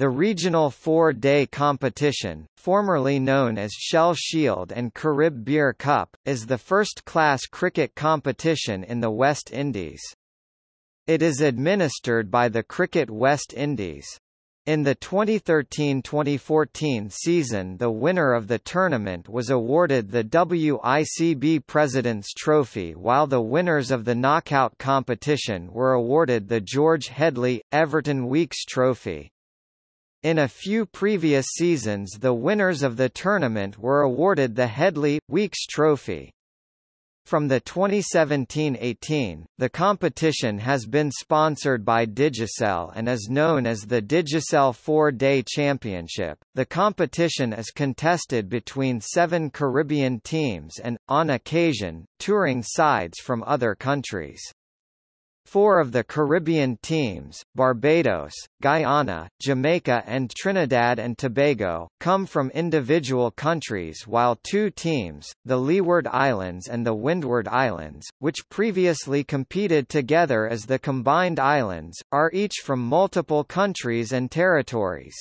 The regional four-day competition, formerly known as Shell Shield and Carib Beer Cup, is the first-class cricket competition in the West Indies. It is administered by the Cricket West Indies. In the 2013-2014 season the winner of the tournament was awarded the WICB President's Trophy while the winners of the knockout competition were awarded the George Headley, Everton Weekes Trophy. In a few previous seasons the winners of the tournament were awarded the Headley, Weekes Trophy. From the 2017-18, the competition has been sponsored by Digicel and is known as the Digicel 4-Day Championship. The competition is contested between seven Caribbean teams and, on occasion, touring sides from other countries. Four of the Caribbean teams, Barbados, Guyana, Jamaica and Trinidad and Tobago, come from individual countries while two teams, the Leeward Islands and the Windward Islands, which previously competed together as the Combined Islands, are each from multiple countries and territories.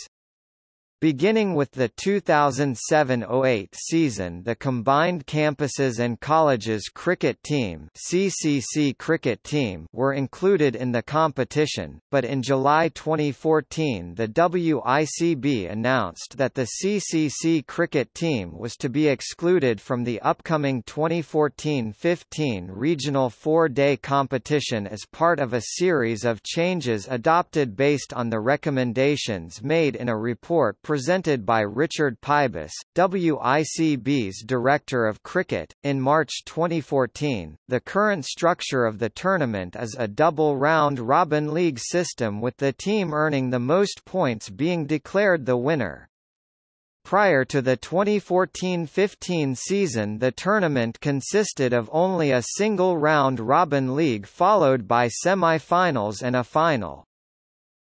Beginning with the 2007–08 season the Combined Campuses and Colleges Cricket Team CCC cricket team were included in the competition, but in July 2014 the WICB announced that the CCC cricket team was to be excluded from the upcoming 2014–15 regional four-day competition as part of a series of changes adopted based on the recommendations made in a report presented by Richard Pybus, WICB's Director of Cricket. In March 2014, the current structure of the tournament is a double round-robin league system with the team earning the most points being declared the winner. Prior to the 2014–15 season the tournament consisted of only a single round-robin league followed by semi-finals and a final.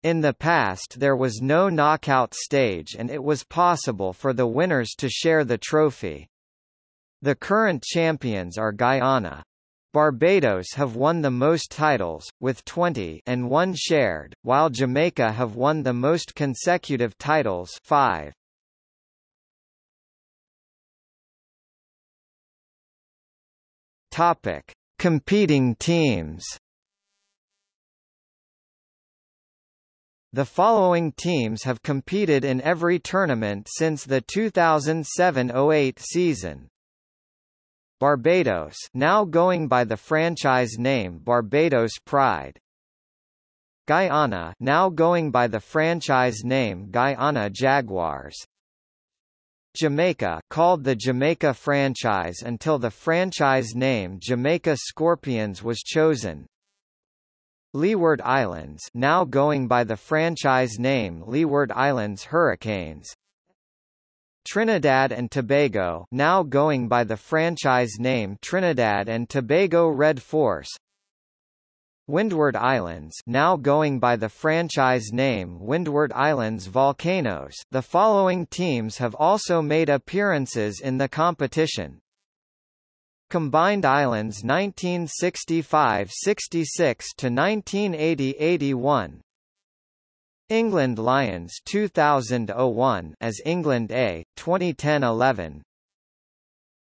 In the past there was no knockout stage and it was possible for the winners to share the trophy. The current champions are Guyana. Barbados have won the most titles, with 20 and one shared, while Jamaica have won the most consecutive titles 5. Topic. Competing teams The following teams have competed in every tournament since the 2007-08 season. Barbados now going by the franchise name Barbados Pride. Guyana now going by the franchise name Guyana Jaguars. Jamaica called the Jamaica franchise until the franchise name Jamaica Scorpions was chosen. Leeward Islands now going by the franchise name Leeward Islands Hurricanes. Trinidad and Tobago now going by the franchise name Trinidad and Tobago Red Force. Windward Islands now going by the franchise name Windward Islands Volcanoes. The following teams have also made appearances in the competition Combined Islands 1965–66 to 1980–81 England Lions 2001 as England A 2010-11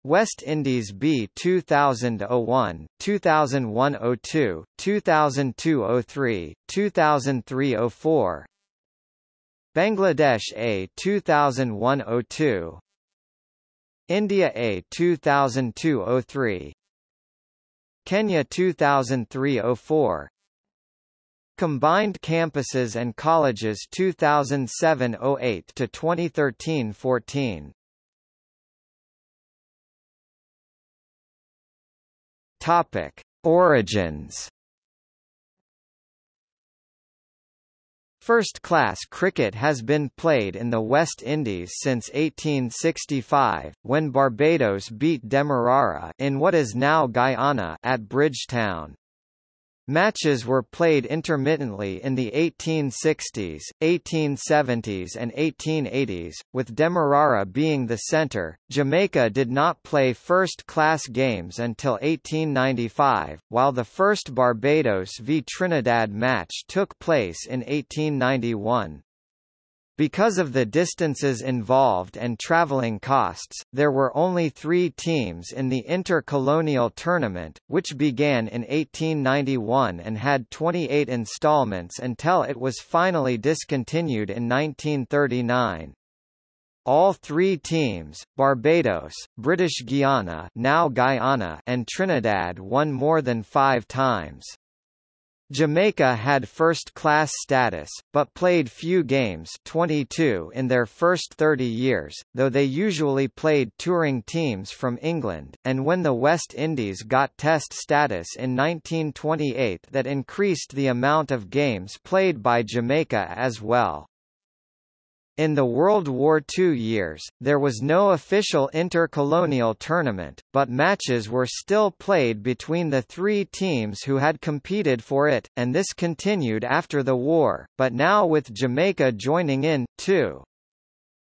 West Indies B 2001, 2001-02, 2002-03, 2003-04 Bangladesh A 2001-02 India A 2002-03 Kenya 2003-04 Combined Campuses and Colleges 2007-08 to 2013-14 Topic. Origins First-class cricket has been played in the West Indies since 1865, when Barbados beat Demerara in what is now Guyana at Bridgetown. Matches were played intermittently in the 1860s, 1870s and 1880s, with Demerara being the centre. Jamaica did not play first-class games until 1895, while the first Barbados v Trinidad match took place in 1891. Because of the distances involved and traveling costs, there were only three teams in the intercolonial tournament, which began in 1891 and had 28 installments until it was finally discontinued in 1939. All three teams, Barbados, British Guiana, now Guyana and Trinidad won more than five times. Jamaica had first-class status, but played few games 22 in their first 30 years, though they usually played touring teams from England, and when the West Indies got Test status in 1928 that increased the amount of games played by Jamaica as well. In the World War II years, there was no official intercolonial tournament, but matches were still played between the three teams who had competed for it, and this continued after the war, but now with Jamaica joining in, too.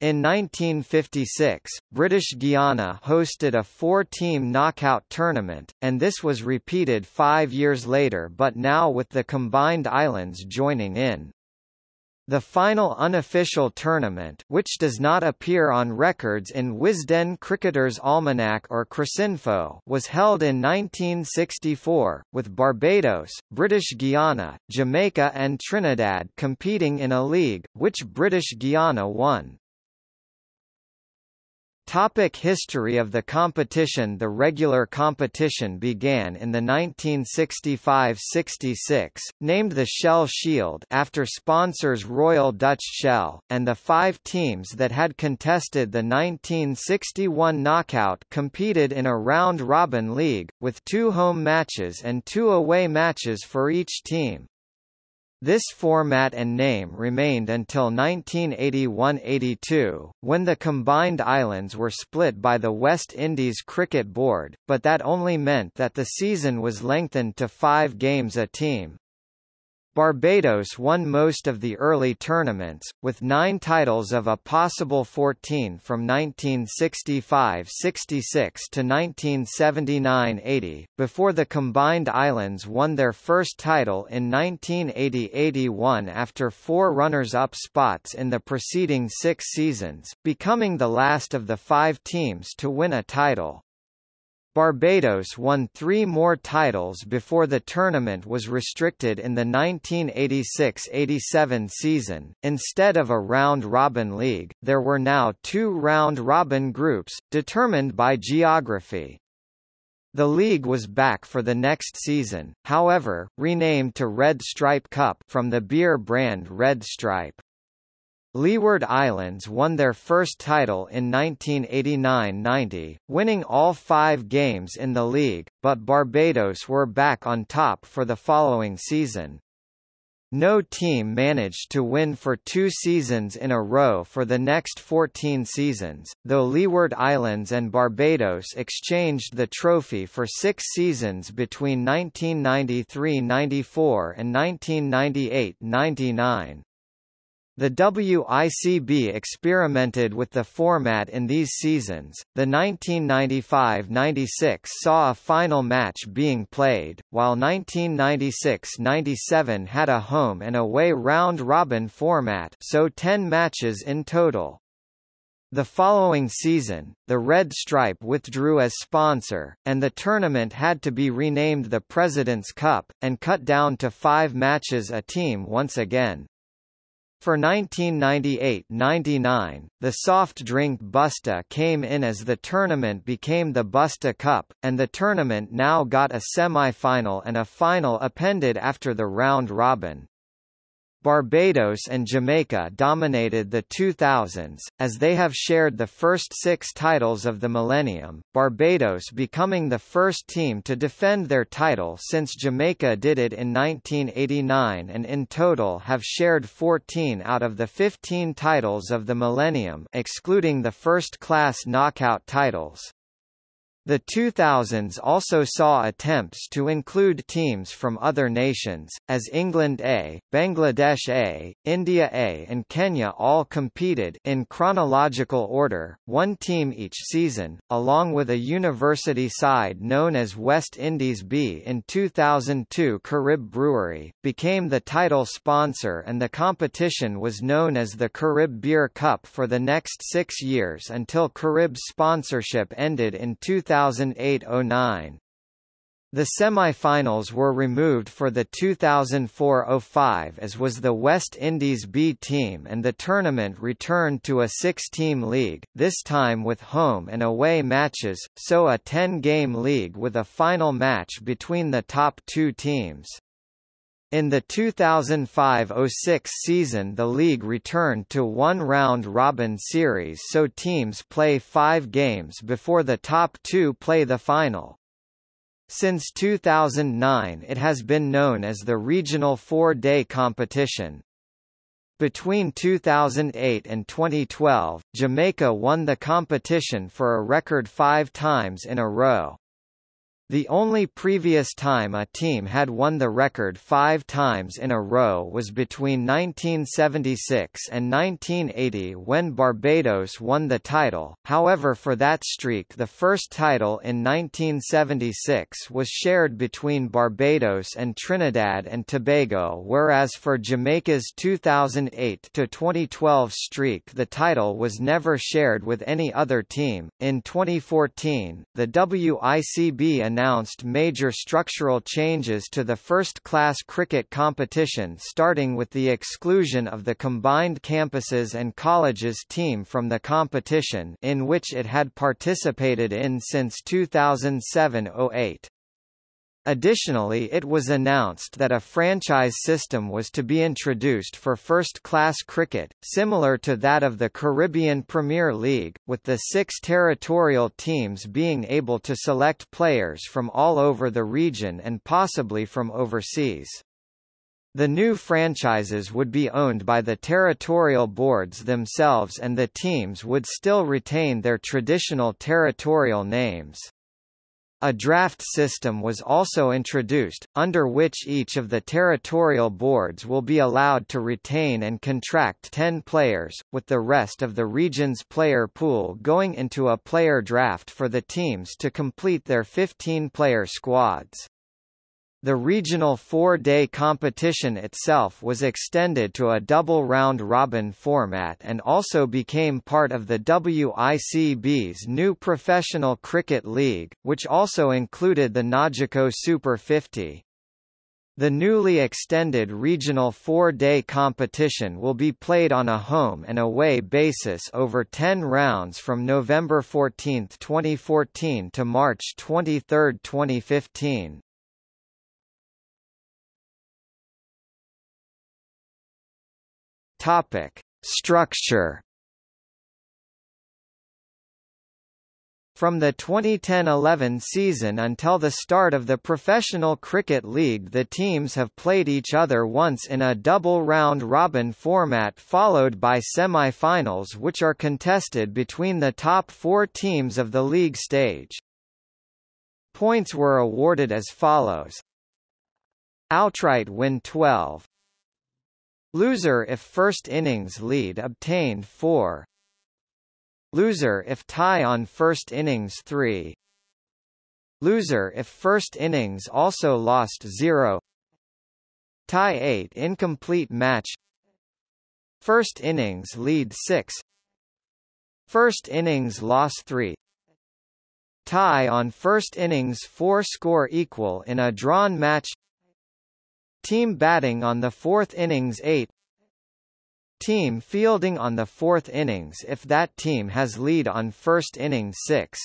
In 1956, British Guiana hosted a four-team knockout tournament, and this was repeated five years later but now with the combined islands joining in. The final unofficial tournament which does not appear on records in Wisden Cricketer's Almanac or Cricinfo was held in 1964, with Barbados, British Guiana, Jamaica and Trinidad competing in a league, which British Guiana won. Topic history of the competition The regular competition began in the 1965–66, named the Shell Shield after sponsors Royal Dutch Shell, and the five teams that had contested the 1961 knockout competed in a round-robin league, with two home matches and two away matches for each team. This format and name remained until 1981–82, when the combined islands were split by the West Indies Cricket Board, but that only meant that the season was lengthened to five games a team. Barbados won most of the early tournaments, with nine titles of a possible 14 from 1965–66 to 1979–80, before the combined islands won their first title in 1980–81 after four runners-up spots in the preceding six seasons, becoming the last of the five teams to win a title. Barbados won three more titles before the tournament was restricted in the 1986–87 season. Instead of a round-robin league, there were now two round-robin groups, determined by geography. The league was back for the next season, however, renamed to Red Stripe Cup from the beer brand Red Stripe. Leeward Islands won their first title in 1989–90, winning all five games in the league, but Barbados were back on top for the following season. No team managed to win for two seasons in a row for the next 14 seasons, though Leeward Islands and Barbados exchanged the trophy for six seasons between 1993–94 and 1998–99. The WICB experimented with the format in these seasons. The 1995-96 saw a final match being played, while 1996-97 had a home and away round-robin format, so 10 matches in total. The following season, the Red Stripe withdrew as sponsor, and the tournament had to be renamed the President's Cup, and cut down to five matches a team once again. For 1998–99, the soft drink Busta came in as the tournament became the Busta Cup, and the tournament now got a semi-final and a final appended after the round robin. Barbados and Jamaica dominated the 2000s, as they have shared the first six titles of the millennium, Barbados becoming the first team to defend their title since Jamaica did it in 1989 and in total have shared 14 out of the 15 titles of the millennium excluding the first-class knockout titles. The 2000s also saw attempts to include teams from other nations, as England A, Bangladesh A, India A and Kenya all competed in chronological order, one team each season, along with a university side known as West Indies B in 2002 Carib Brewery, became the title sponsor and the competition was known as the Carib Beer Cup for the next six years until Carib's sponsorship ended in 2000 2008–09. The semi-finals were removed for the 2004–05 as was the West Indies B team and the tournament returned to a six-team league, this time with home and away matches, so a 10-game league with a final match between the top two teams. In the 2005–06 season the league returned to one round-robin series so teams play five games before the top two play the final. Since 2009 it has been known as the Regional Four-Day Competition. Between 2008 and 2012, Jamaica won the competition for a record five times in a row. The only previous time a team had won the record five times in a row was between 1976 and 1980 when Barbados won the title, however for that streak the first title in 1976 was shared between Barbados and Trinidad and Tobago whereas for Jamaica's 2008-2012 streak the title was never shared with any other team. In 2014, the WICB announced announced major structural changes to the first-class cricket competition starting with the exclusion of the combined campuses and colleges team from the competition in which it had participated in since 2007-08. Additionally it was announced that a franchise system was to be introduced for first-class cricket, similar to that of the Caribbean Premier League, with the six territorial teams being able to select players from all over the region and possibly from overseas. The new franchises would be owned by the territorial boards themselves and the teams would still retain their traditional territorial names. A draft system was also introduced, under which each of the territorial boards will be allowed to retain and contract 10 players, with the rest of the region's player pool going into a player draft for the teams to complete their 15-player squads. The regional four-day competition itself was extended to a double round-robin format and also became part of the WICB's new Professional Cricket League, which also included the Nagico Super 50. The newly extended regional four-day competition will be played on a home and away basis over 10 rounds from November 14, 2014 to March 23, 2015. Topic: Structure. From the 2010–11 season until the start of the Professional Cricket League the teams have played each other once in a double round-robin format followed by semi-finals which are contested between the top four teams of the league stage. Points were awarded as follows Outright win 12 Loser if first innings lead obtained 4. Loser if tie on first innings 3. Loser if first innings also lost 0. Tie 8 incomplete match. First innings lead 6. First innings loss 3. Tie on first innings 4 score equal in a drawn match Team batting on the fourth innings 8 Team fielding on the fourth innings if that team has lead on first innings 6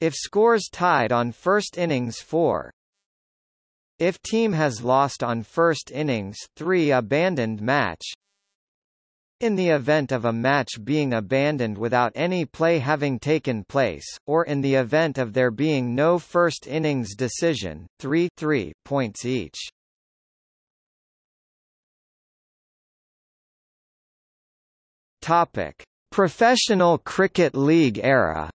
If scores tied on first innings 4 If team has lost on first innings 3 abandoned match in the event of a match being abandoned without any play having taken place, or in the event of there being no first innings decision, 3 3 points each. Topic: Professional Cricket League era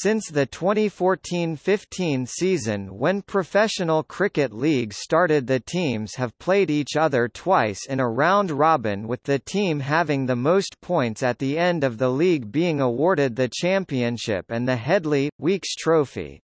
Since the 2014-15 season when professional cricket leagues started the teams have played each other twice in a round-robin with the team having the most points at the end of the league being awarded the championship and the Headley, Weekes Trophy.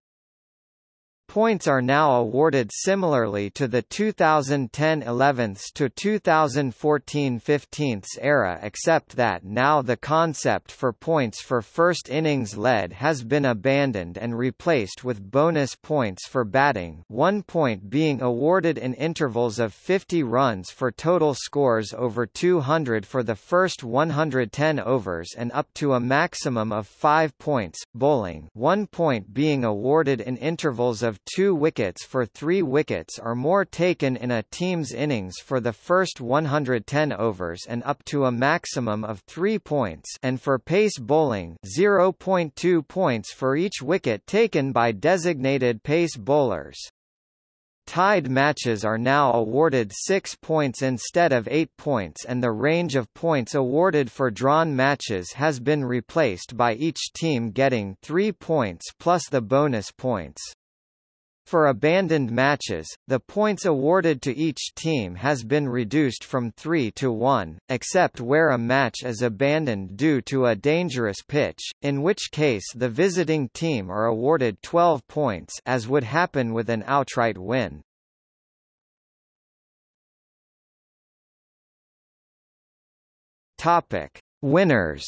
Points are now awarded similarly to the 2010 11th to 2014 15th era except that now the concept for points for first innings led has been abandoned and replaced with bonus points for batting one point being awarded in intervals of 50 runs for total scores over 200 for the first 110 overs and up to a maximum of 5 points, bowling one point being awarded in intervals of two wickets for three wickets or more taken in a team's innings for the first 110 overs and up to a maximum of three points and for pace bowling 0.2 points for each wicket taken by designated pace bowlers. Tied matches are now awarded 6 points instead of 8 points and the range of points awarded for drawn matches has been replaced by each team getting 3 points plus the bonus points. For abandoned matches, the points awarded to each team has been reduced from 3 to 1, except where a match is abandoned due to a dangerous pitch, in which case the visiting team are awarded 12 points as would happen with an outright win. Topic: Winners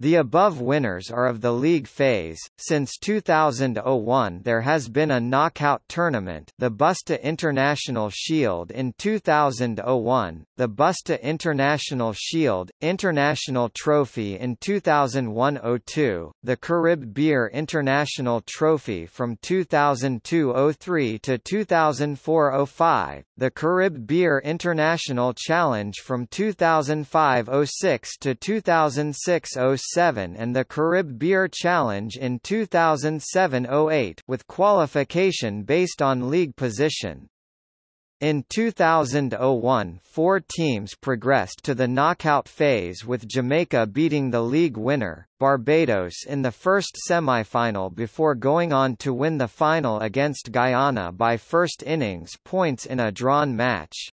The above winners are of the league phase. Since 2001 there has been a knockout tournament, the Busta International Shield. In 2001, the Busta International Shield International Trophy. In 2001-02, the Carib Beer International Trophy from 2002-03 to 2004-05, the Carib Beer International Challenge from 2005-06 to 2006-07 and the Carib Beer Challenge in 2007-08 with qualification based on league position. In 2001 four teams progressed to the knockout phase with Jamaica beating the league winner, Barbados in the first semi-final before going on to win the final against Guyana by first innings points in a drawn match.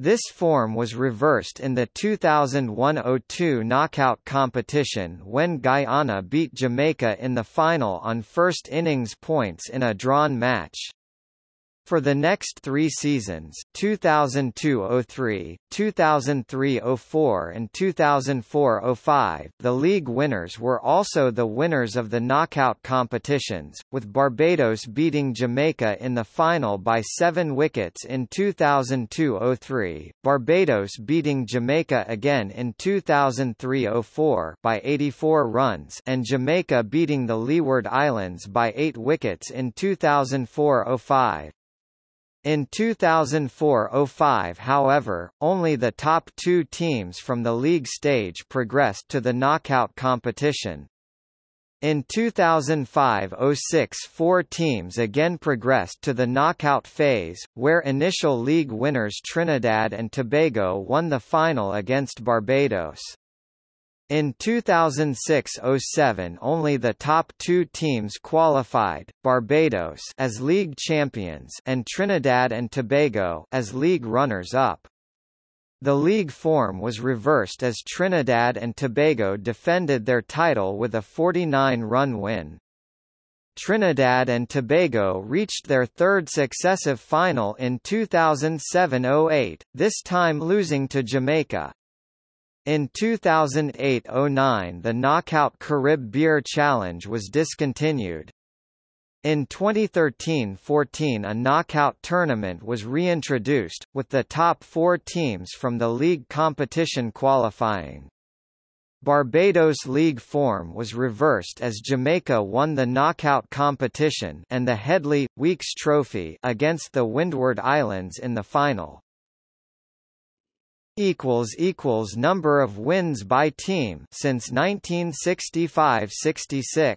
This form was reversed in the 2001-02 knockout competition when Guyana beat Jamaica in the final on first innings points in a drawn match. For the next three seasons 2002–03, 2003–04 and 2004–05 the league winners were also the winners of the knockout competitions, with Barbados beating Jamaica in the final by seven wickets in 2002–03, Barbados beating Jamaica again in 2003–04 by 84 runs and Jamaica beating the Leeward Islands by eight wickets in 2004–05. In 2004–05 however, only the top two teams from the league stage progressed to the knockout competition. In 2005–06 four teams again progressed to the knockout phase, where initial league winners Trinidad and Tobago won the final against Barbados. In 2006–07 only the top two teams qualified, Barbados as league champions and Trinidad and Tobago as league runners-up. The league form was reversed as Trinidad and Tobago defended their title with a 49-run win. Trinidad and Tobago reached their third successive final in 2007–08, this time losing to Jamaica. In 2008–09 the Knockout Carib Beer Challenge was discontinued. In 2013–14 a knockout tournament was reintroduced, with the top four teams from the league competition qualifying. Barbados League form was reversed as Jamaica won the knockout competition and the Headley, Weekes Trophy against the Windward Islands in the final equals equals number of wins by team since 1965-66